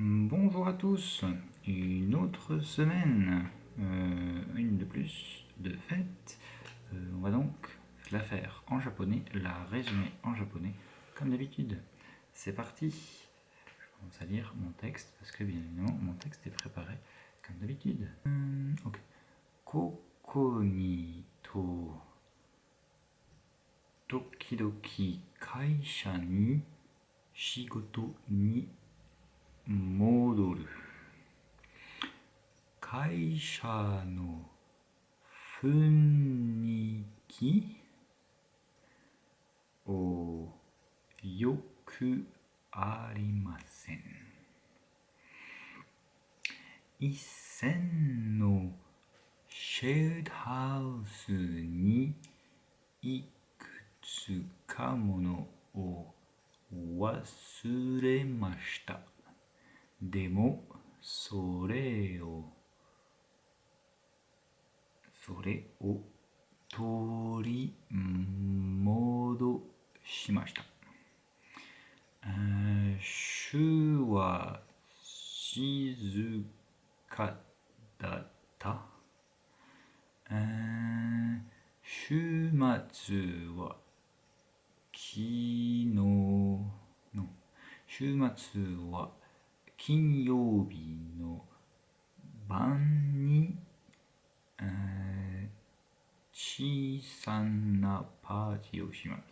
Bonjour à tous, une autre semaine, euh, une de plus de fête. Euh, on va donc la faire en japonais, la résumer en japonais comme d'habitude. C'est parti Je commence à lire mon texte parce que bien évidemment mon texte est préparé comme d'habitude. Hum, ok. Koko tokidoki kaisha ni shigoto ni 戻る。会社の雰囲気をよくありません。一線のシェードハウスにいくつかものを忘れました。でもそれをそれを取り戻しました。週は静かだった？週末は昨日の週末は金曜日の晩に、えー、小さなパーティーをします。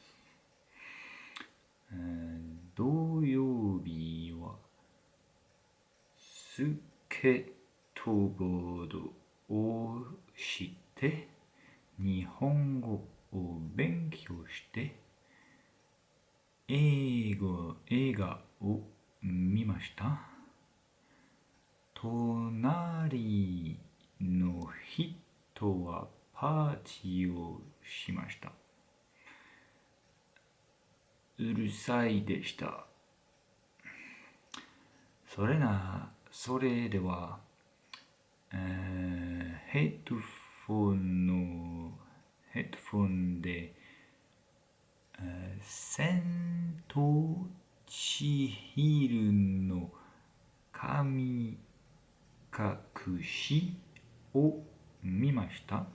えー、土曜日はスケートボードをして日本語を勉強して映画映画を見ました隣の人はパーティーをしました。うるさいでした。それな、それでは、えー、ヘッドフォンの、ヘッドフォンで、えー、千と千尋の神隠しを見ました。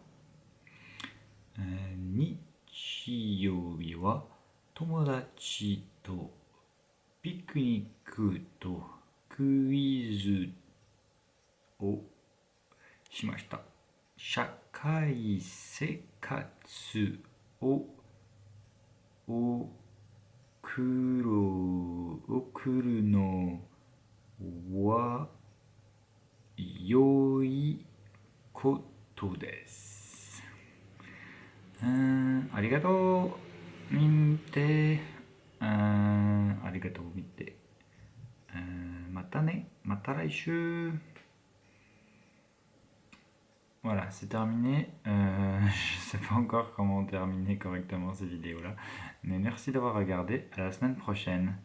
日曜日は友達とピクニックとクイズをしました。社会生活を送る送るのは 良いことです。うん、ありがとう、見て。うん、ありがとう、見て。うん、またね、また来週。Voilà, c'est terminé. Euh, je ne sais pas encore comment terminer correctement ces vidéos-là. Mais merci d'avoir regardé. À la semaine prochaine.